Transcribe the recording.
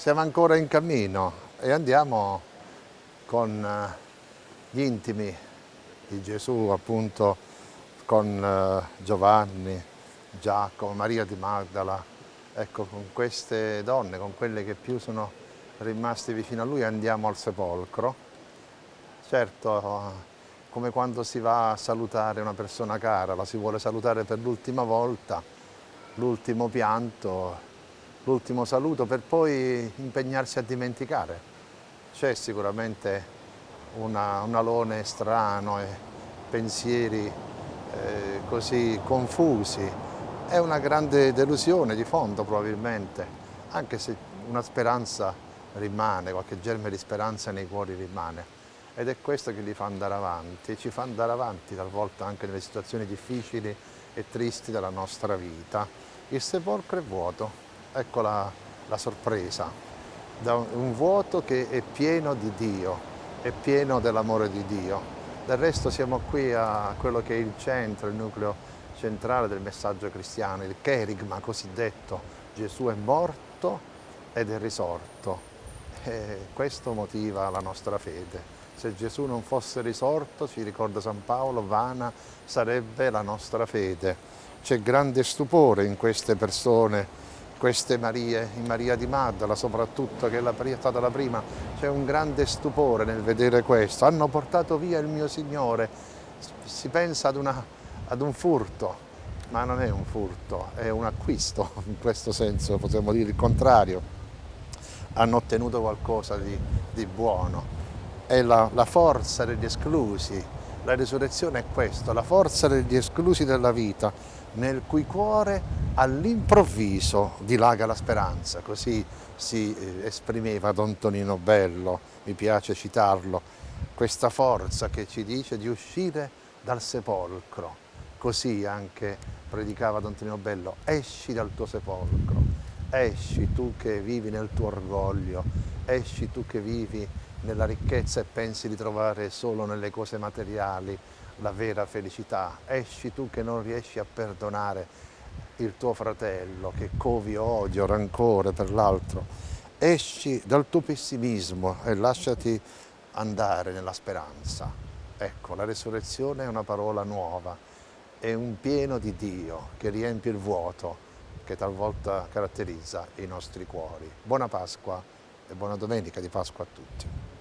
siamo ancora in cammino e andiamo con eh, gli intimi di Gesù, appunto con eh, Giovanni, Giacomo, Maria di Magdala, ecco con queste donne, con quelle che più sono rimasti vicino a lui andiamo al sepolcro. Certo, come quando si va a salutare una persona cara, la si vuole salutare per l'ultima volta, l'ultimo pianto, l'ultimo saluto per poi impegnarsi a dimenticare. C'è sicuramente una, un alone strano e pensieri eh, così confusi. È una grande delusione di fondo probabilmente, anche se una speranza rimane, qualche germe di speranza nei cuori rimane. Ed è questo che li fa andare avanti, ci fa andare avanti talvolta anche nelle situazioni difficili e tristi della nostra vita. Il sepolcro è vuoto, ecco la, la sorpresa, da un vuoto che è pieno di Dio, è pieno dell'amore di Dio. Del resto siamo qui a quello che è il centro, il nucleo centrale del messaggio cristiano, il cherigma cosiddetto. Gesù è morto ed è risorto. E questo motiva la nostra fede. Se Gesù non fosse risorto, ci ricorda San Paolo, vana sarebbe la nostra fede. C'è grande stupore in queste persone queste Marie, in Maria di Maddala soprattutto, che è stata la prima, c'è un grande stupore nel vedere questo. Hanno portato via il mio Signore, si pensa ad, una, ad un furto, ma non è un furto, è un acquisto, in questo senso potremmo dire il contrario. Hanno ottenuto qualcosa di, di buono. È la, la forza degli esclusi, la risurrezione è questo, la forza degli esclusi della vita, nel cui cuore all'improvviso dilaga la speranza, così si eh, esprimeva Don Tonino Bello, mi piace citarlo, questa forza che ci dice di uscire dal sepolcro, così anche predicava Don Tonino Bello, esci dal tuo sepolcro, esci tu che vivi nel tuo orgoglio, esci tu che vivi nella ricchezza e pensi di trovare solo nelle cose materiali, la vera felicità. Esci tu che non riesci a perdonare il tuo fratello, che covi odio, rancore per l'altro. Esci dal tuo pessimismo e lasciati andare nella speranza. Ecco, la resurrezione è una parola nuova, è un pieno di Dio che riempie il vuoto che talvolta caratterizza i nostri cuori. Buona Pasqua e buona domenica di Pasqua a tutti.